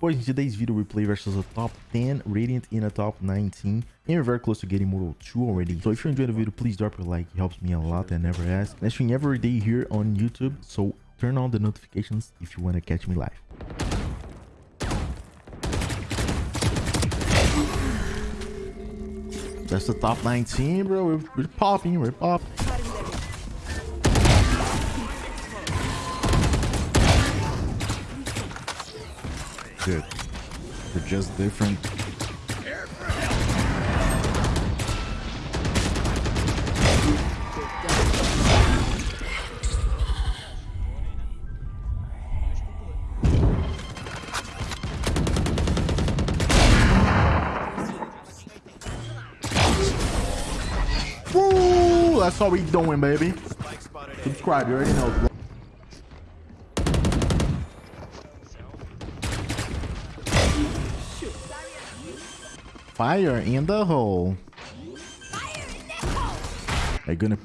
Boys, in today's video, we play versus a top 10 Radiant in a top 19. And we're very close to getting Mortal 2 already. So if you enjoyed the video, please drop a like. It helps me a lot and never ask. I stream every day here on YouTube. So turn on the notifications if you want to catch me live. That's the top 19, bro. We're, we're popping. We're popping. Good. They're just different. Woo! That's all we doing, baby. Subscribe, you already know. Fire in the hole. Are you gonna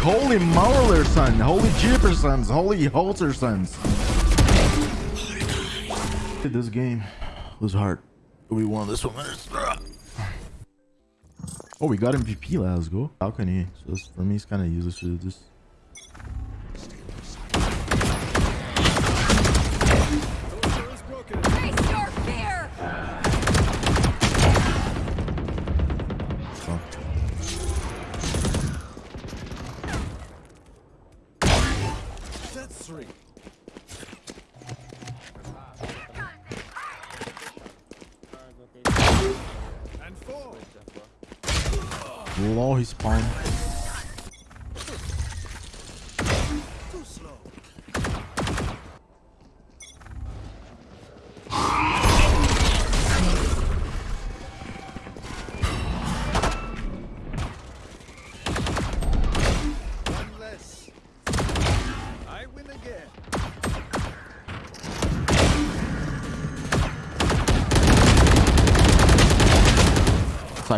Holy, Mauler son. Holy Jippersons. Holy Holtersons. This game was hard. We won this one. Oh, we got MVP. Let's go. Balcony. So this, for me, it's kind of useless to do this. Low his spawn.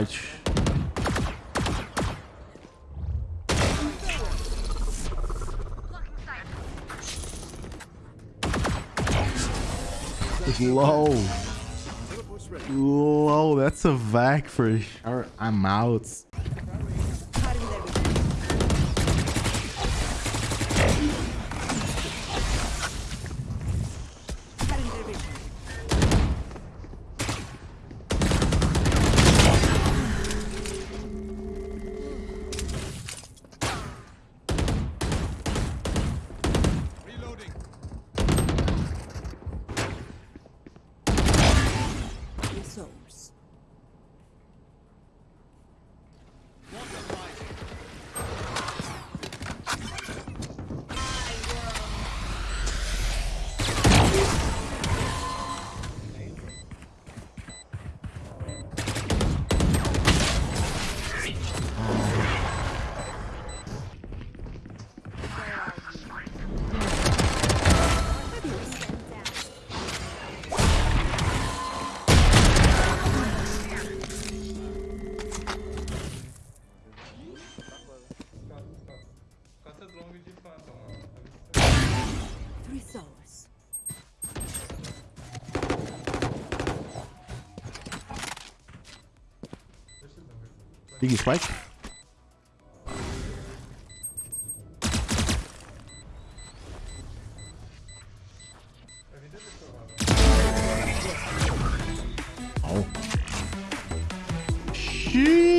Too low. Low. That's a vac for sure. I'm out. Souls. Souls. Big spike. Oh. Sheesh.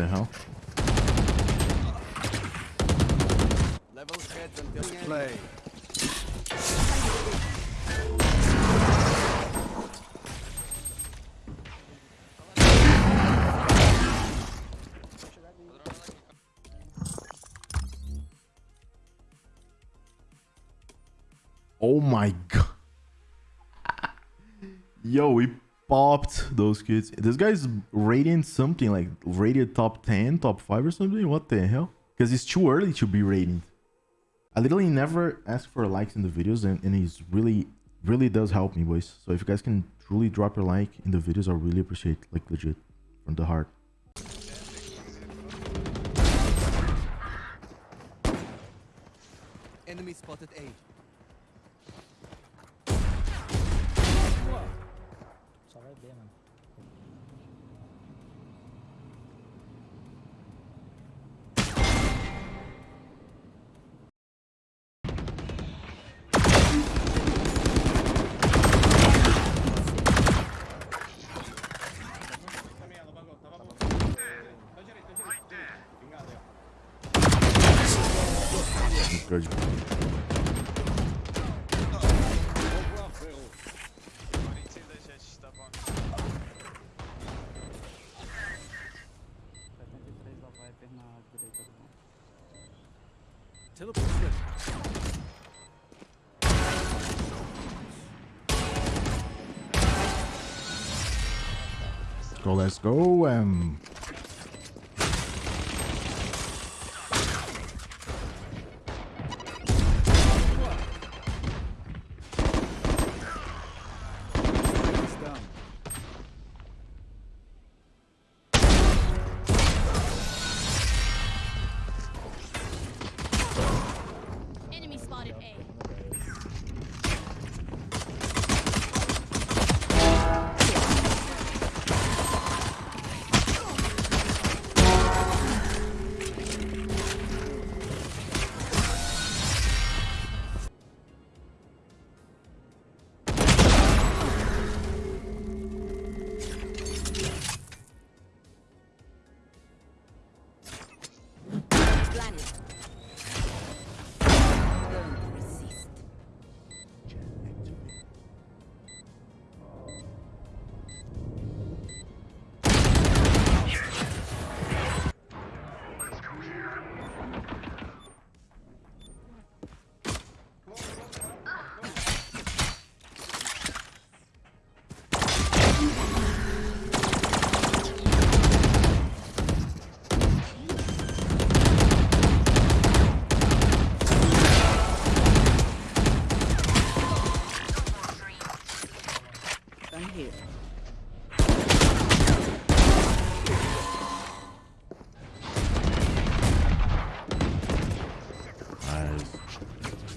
The hell? Level heads until play. Oh my god. Yo, we popped those kids. This guy's rating something like rated top 10, top 5 or something. What the hell? Because it's too early to be rated. I literally never ask for likes in the videos and, and he's really, really does help me, boys. So if you guys can truly drop your like in the videos, I really appreciate like legit from the heart. Enemy spotted A. vai B, mano. Let's go. Um,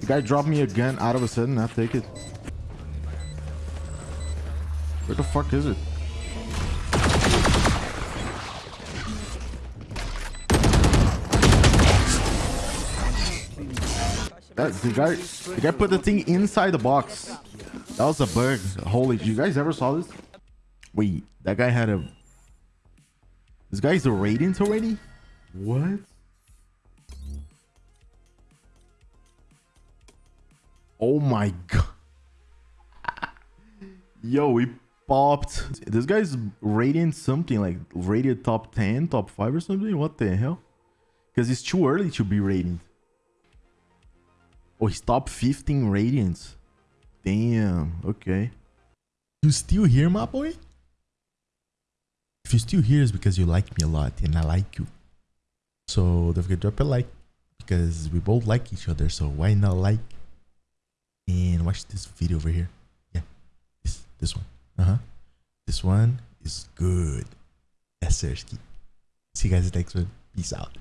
The guy dropped me a gun out of a sudden. I take it. Where the fuck is it? That, the guy, the guy put the thing inside the box. That was a bug. Holy, you guys ever saw this? Wait, that guy had a. This guy's a radiant already? What? Oh my god. Yo, we popped. This guy's rating something like rated top 10, top 5 or something. What the hell? Because it's too early to be rated. Oh, he's top 15 radiants. Damn. Okay. You still here, my boy? If you're still here, it's because you like me a lot and I like you. So don't forget to drop a like because we both like each other. So why not like and watch this video over here? Yeah, this this one. Uh huh. This one is good. Sir. See you guys next one. Peace out.